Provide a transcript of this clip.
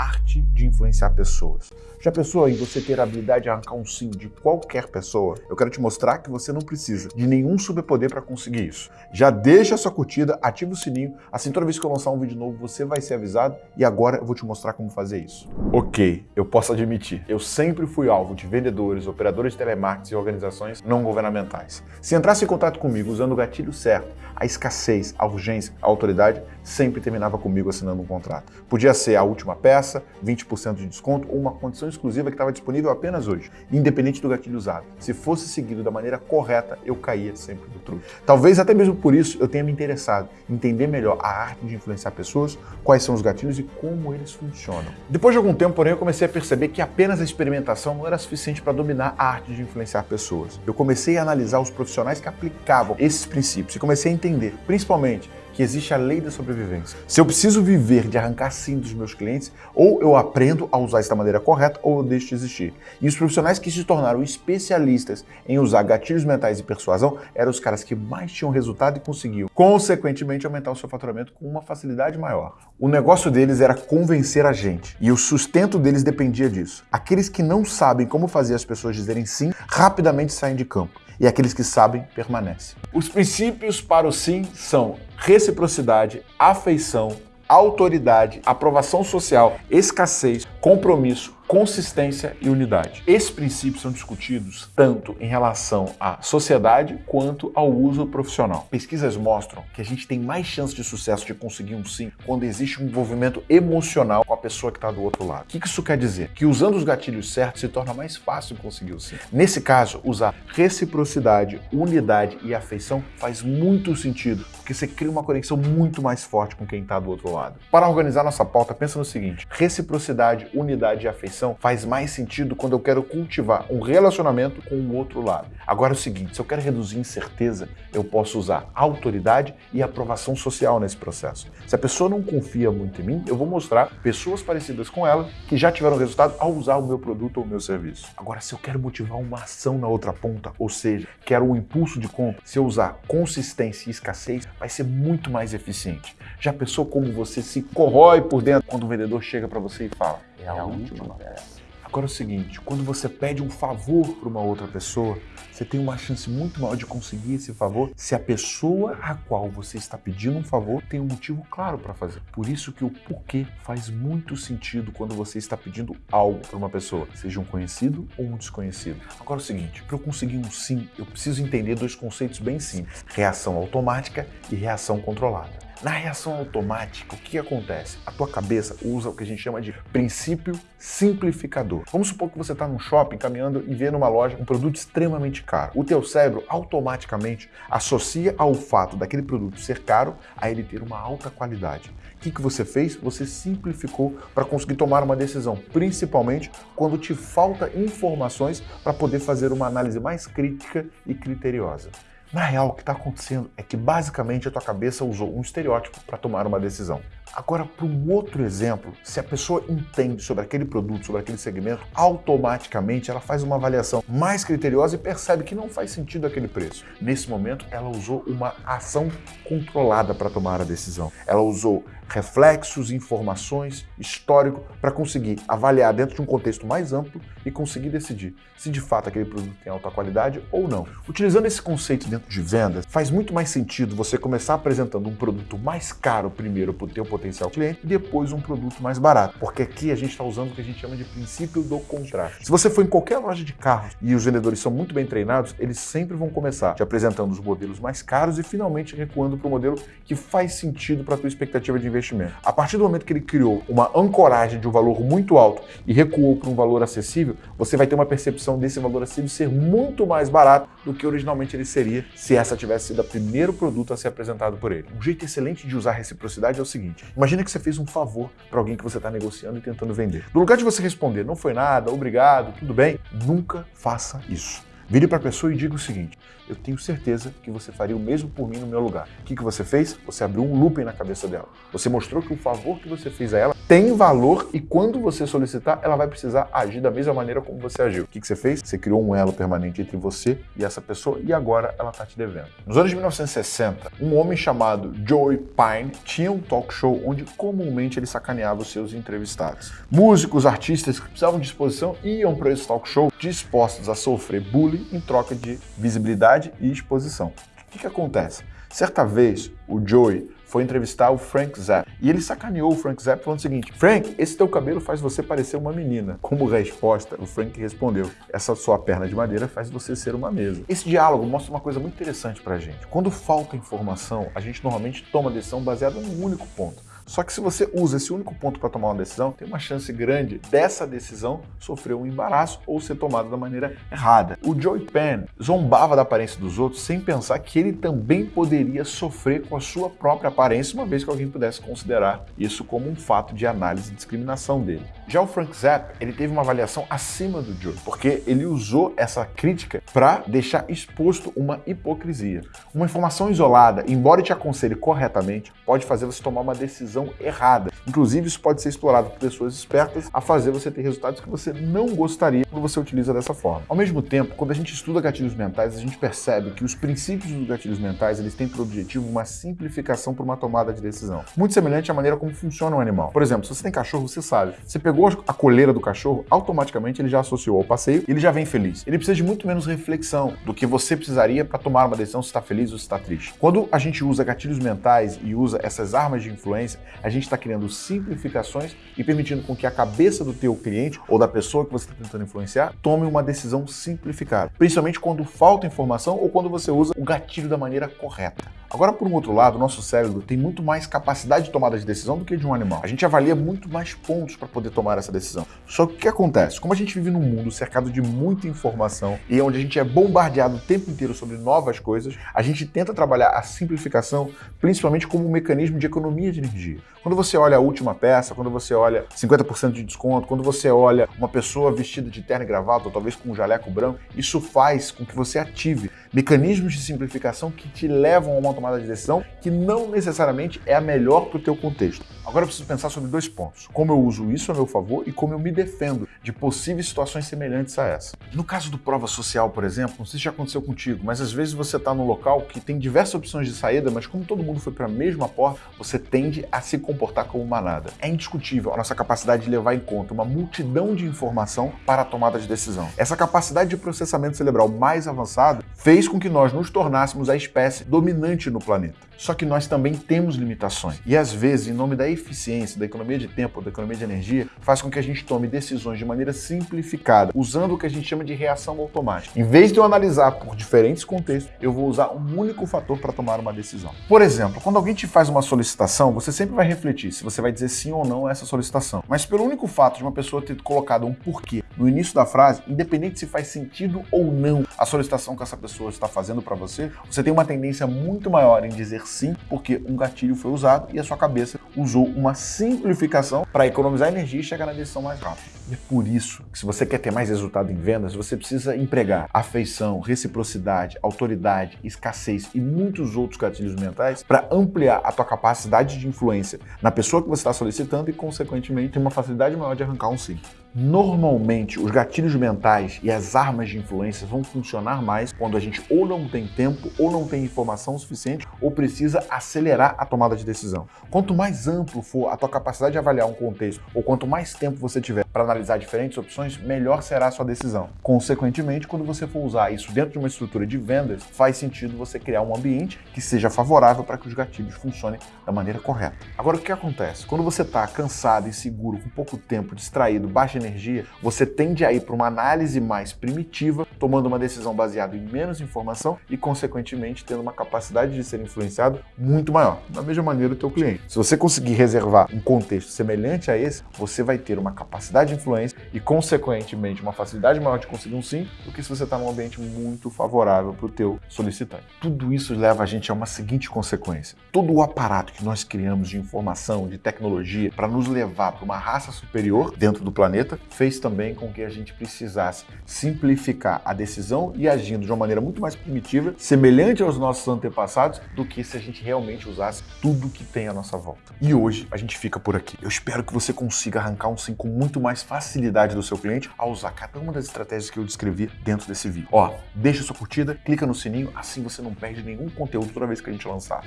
arte de influenciar pessoas. Já pensou em você ter a habilidade de arrancar um sim de qualquer pessoa? Eu quero te mostrar que você não precisa de nenhum superpoder para conseguir isso. Já deixa sua curtida, ativa o sininho, assim toda vez que eu lançar um vídeo novo você vai ser avisado e agora eu vou te mostrar como fazer isso. Ok, eu posso admitir, eu sempre fui alvo de vendedores, operadores de telemarketing e organizações não governamentais. Se entrasse em contato comigo usando o gatilho certo, a escassez, a urgência, a autoridade, sempre terminava comigo assinando um contrato. Podia ser a última peça, 20% de desconto ou uma condição exclusiva que estava disponível apenas hoje, independente do gatilho usado. Se fosse seguido da maneira correta, eu caía sempre do truque. Talvez até mesmo por isso eu tenha me interessado em entender melhor a arte de influenciar pessoas, quais são os gatilhos e como eles funcionam. Depois de algum tempo, porém, eu comecei a perceber que apenas a experimentação não era suficiente para dominar a arte de influenciar pessoas. Eu comecei a analisar os profissionais que aplicavam esses princípios e comecei a entender, principalmente, que existe a lei da sobrevivência. Se eu preciso viver de arrancar sim dos meus clientes, ou eu aprendo a usar isso da maneira correta, ou eu deixo de existir. E os profissionais que se tornaram especialistas em usar gatilhos mentais e persuasão eram os caras que mais tinham resultado e conseguiam, consequentemente, aumentar o seu faturamento com uma facilidade maior. O negócio deles era convencer a gente, e o sustento deles dependia disso. Aqueles que não sabem como fazer as pessoas dizerem sim, rapidamente saem de campo e aqueles que sabem permanecem. Os princípios para o sim são reciprocidade, afeição, autoridade, aprovação social, escassez, compromisso, consistência e unidade. Esses princípios são discutidos tanto em relação à sociedade quanto ao uso profissional. Pesquisas mostram que a gente tem mais chance de sucesso de conseguir um sim quando existe um envolvimento emocional com a pessoa que está do outro lado. O que isso quer dizer? Que usando os gatilhos certos se torna mais fácil conseguir o sim. Nesse caso, usar reciprocidade, unidade e afeição faz muito sentido, porque você cria uma conexão muito mais forte com quem está do outro lado. Para organizar nossa pauta, pensa no seguinte, reciprocidade, unidade e afeição faz mais sentido quando eu quero cultivar um relacionamento com o outro lado. Agora é o seguinte, se eu quero reduzir incerteza, eu posso usar autoridade e aprovação social nesse processo. Se a pessoa não confia muito em mim, eu vou mostrar pessoas parecidas com ela que já tiveram resultado ao usar o meu produto ou o meu serviço. Agora, se eu quero motivar uma ação na outra ponta, ou seja, quero um impulso de compra, se eu usar consistência e escassez, vai ser muito mais eficiente. Já pensou como você se corrói por dentro quando o vendedor chega para você e fala: é a, é a última, última peça. Agora é o seguinte, quando você pede um favor para uma outra pessoa, você tem uma chance muito maior de conseguir esse favor se a pessoa a qual você está pedindo um favor tem um motivo claro para fazer. Por isso que o porquê faz muito sentido quando você está pedindo algo para uma pessoa, seja um conhecido ou um desconhecido. Agora é o seguinte, para eu conseguir um sim, eu preciso entender dois conceitos bem simples, reação automática e reação controlada. Na reação automática, o que acontece? A tua cabeça usa o que a gente chama de princípio simplificador. Vamos supor que você está num shopping caminhando e vê numa loja um produto extremamente caro. O teu cérebro automaticamente associa ao fato daquele produto ser caro a ele ter uma alta qualidade. O que, que você fez? Você simplificou para conseguir tomar uma decisão, principalmente quando te falta informações para poder fazer uma análise mais crítica e criteriosa. Na real, o que está acontecendo é que basicamente a tua cabeça usou um estereótipo para tomar uma decisão. Agora, para um outro exemplo, se a pessoa entende sobre aquele produto, sobre aquele segmento, automaticamente ela faz uma avaliação mais criteriosa e percebe que não faz sentido aquele preço. Nesse momento, ela usou uma ação controlada para tomar a decisão. Ela usou reflexos, informações, histórico, para conseguir avaliar dentro de um contexto mais amplo e conseguir decidir se de fato aquele produto tem alta qualidade ou não. Utilizando esse conceito dentro de vendas, faz muito mais sentido você começar apresentando um produto mais caro primeiro para o teu potencial cliente e depois um produto mais barato. Porque aqui a gente está usando o que a gente chama de princípio do contraste. Se você for em qualquer loja de carros e os vendedores são muito bem treinados, eles sempre vão começar te apresentando os modelos mais caros e finalmente recuando para o modelo que faz sentido para a tua expectativa de investimento. A partir do momento que ele criou uma ancoragem de um valor muito alto e recuou para um valor acessível, você vai ter uma percepção desse valor acessível ser muito mais barato do que originalmente ele seria se essa tivesse sido o primeiro produto a ser apresentado por ele. Um jeito excelente de usar reciprocidade é o seguinte, Imagina que você fez um favor para alguém que você está negociando e tentando vender. No lugar de você responder, não foi nada, obrigado, tudo bem, nunca faça isso. Vire para a pessoa e diga o seguinte: eu tenho certeza que você faria o mesmo por mim no meu lugar. O que, que você fez? Você abriu um looping na cabeça dela. Você mostrou que o favor que você fez a ela tem valor e quando você solicitar, ela vai precisar agir da mesma maneira como você agiu. O que, que você fez? Você criou um elo permanente entre você e essa pessoa e agora ela está te devendo. Nos anos de 1960, um homem chamado Joey Pine tinha um talk show onde comumente ele sacaneava os seus entrevistados. Músicos, artistas que precisavam de exposição iam para esse talk show dispostos a sofrer bullying em troca de visibilidade e exposição. O que, que acontece? Certa vez, o Joey foi entrevistar o Frank Zappa. E ele sacaneou o Frank Zappa falando o seguinte: Frank, esse teu cabelo faz você parecer uma menina. Como resposta, o Frank respondeu: Essa sua perna de madeira faz você ser uma mesa. Esse diálogo mostra uma coisa muito interessante pra gente. Quando falta informação, a gente normalmente toma decisão baseada num único ponto. Só que se você usa esse único ponto para tomar uma decisão, tem uma chance grande dessa decisão sofrer um embaraço ou ser tomada da maneira errada. O Joey Penn zombava da aparência dos outros sem pensar que ele também poderia sofrer com a sua própria aparência, uma vez que alguém pudesse considerar isso como um fato de análise e discriminação dele. Já o Frank Zappa, ele teve uma avaliação acima do Joey, porque ele usou essa crítica para deixar exposto uma hipocrisia. Uma informação isolada, embora te aconselhe corretamente, pode fazer você tomar uma decisão errada. Inclusive, isso pode ser explorado por pessoas espertas a fazer você ter resultados que você não gostaria quando você utiliza dessa forma. Ao mesmo tempo, quando a gente estuda gatilhos mentais, a gente percebe que os princípios dos gatilhos mentais eles têm por objetivo uma simplificação para uma tomada de decisão. Muito semelhante à maneira como funciona um animal. Por exemplo, se você tem cachorro, você sabe. Você pegou a coleira do cachorro, automaticamente ele já associou ao passeio ele já vem feliz. Ele precisa de muito menos reflexão do que você precisaria para tomar uma decisão se está feliz ou se está triste. Quando a gente usa gatilhos mentais e usa essas armas de influência, a gente está criando simplificações e permitindo com que a cabeça do teu cliente ou da pessoa que você está tentando influenciar tome uma decisão simplificada, principalmente quando falta informação ou quando você usa o gatilho da maneira correta. Agora, por um outro lado, o nosso cérebro tem muito mais capacidade de tomada de decisão do que de um animal. A gente avalia muito mais pontos para poder tomar essa decisão. Só que o que acontece? Como a gente vive num mundo cercado de muita informação e onde a gente é bombardeado o tempo inteiro sobre novas coisas, a gente tenta trabalhar a simplificação principalmente como um mecanismo de economia de energia. Quando você olha a última peça, quando você olha 50% de desconto, quando você olha uma pessoa vestida de terno e gravata, ou talvez com um jaleco branco, isso faz com que você ative mecanismos de simplificação que te levam a uma tomada de decisão que não necessariamente é a melhor para o teu contexto. Agora eu preciso pensar sobre dois pontos: como eu uso isso a meu favor e como eu me defendo de possíveis situações semelhantes a essa. No caso do prova social, por exemplo, não sei se já aconteceu contigo, mas às vezes você está num local que tem diversas opções de saída, mas como todo mundo foi para a mesma porta, você tende a se comportar como manada. É indiscutível a nossa capacidade de levar em conta uma multidão de informação para a tomada de decisão. Essa capacidade de processamento cerebral mais avançado fez com que nós nos tornássemos a espécie dominante no planeta. Só que nós também temos limitações. E às vezes, em nome da eficiência, da economia de tempo, da economia de energia, faz com que a gente tome decisões de maneira simplificada, usando o que a gente chama de reação automática. Em vez de eu analisar por diferentes contextos, eu vou usar um único fator para tomar uma decisão. Por exemplo, quando alguém te faz uma solicitação, você sempre vai refletir se você vai dizer sim ou não a essa solicitação. Mas pelo único fato de uma pessoa ter colocado um porquê no início da frase, independente se faz sentido ou não a solicitação que essa pessoa está fazendo para você, você tem uma tendência muito maior em dizer sim, porque um gatilho foi usado e a sua cabeça usou uma simplificação para economizar energia e chegar na decisão mais rápido. E é por isso que se você quer ter mais resultado em vendas, você precisa empregar afeição, reciprocidade, autoridade, escassez e muitos outros gatilhos mentais para ampliar a tua capacidade de influência na pessoa que você está solicitando e, consequentemente, ter uma facilidade maior de arrancar um sim. Normalmente, os gatilhos mentais e as armas de influência vão funcionar mais quando a gente ou não tem tempo, ou não tem informação suficiente, ou precisa acelerar a tomada de decisão. Quanto mais amplo for a tua capacidade de avaliar um contexto, ou quanto mais tempo você tiver para analisar diferentes opções, melhor será a sua decisão. Consequentemente, quando você for usar isso dentro de uma estrutura de vendas, faz sentido você criar um ambiente que seja favorável para que os gatilhos funcionem da maneira correta. Agora, o que acontece? Quando você está cansado, inseguro, com pouco tempo, distraído, baixa energia, você tende a ir para uma análise mais primitiva, tomando uma decisão baseada em menos informação e, consequentemente, tendo uma capacidade de ser influenciado muito maior. Da mesma maneira, o teu cliente. Se você conseguir reservar um contexto semelhante a esse, você vai ter uma capacidade de influência e, consequentemente, uma facilidade maior de conseguir um sim do que se você está num ambiente muito favorável para o teu solicitante. Tudo isso leva a gente a uma seguinte consequência. Todo o aparato que nós criamos de informação, de tecnologia, para nos levar para uma raça superior dentro do planeta, fez também com que a gente precisasse simplificar a decisão e agindo de uma maneira muito mais primitiva, semelhante aos nossos antepassados, do que se a gente realmente usasse tudo que tem à nossa volta. E hoje a gente fica por aqui. Eu espero que você consiga arrancar um sim com muito mais facilidade do seu cliente ao usar cada uma das estratégias que eu descrevi dentro desse vídeo. Ó, deixa sua curtida, clica no sininho, assim você não perde nenhum conteúdo toda vez que a gente lançar.